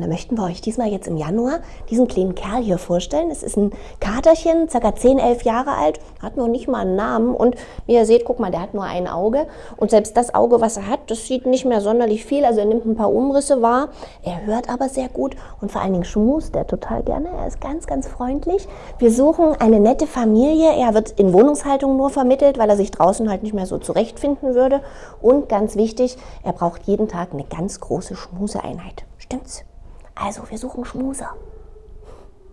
Und da möchten wir euch diesmal jetzt im Januar diesen kleinen Kerl hier vorstellen. Es ist ein Katerchen, ca. 10, 11 Jahre alt, hat noch nicht mal einen Namen. Und wie ihr seht, guck mal, der hat nur ein Auge. Und selbst das Auge, was er hat, das sieht nicht mehr sonderlich viel. Also er nimmt ein paar Umrisse wahr. Er hört aber sehr gut und vor allen Dingen schmust er total gerne. Er ist ganz, ganz freundlich. Wir suchen eine nette Familie. Er wird in Wohnungshaltung nur vermittelt, weil er sich draußen halt nicht mehr so zurechtfinden würde. Und ganz wichtig, er braucht jeden Tag eine ganz große Schmuseeinheit. Stimmt's? Also, wir suchen Schmuser.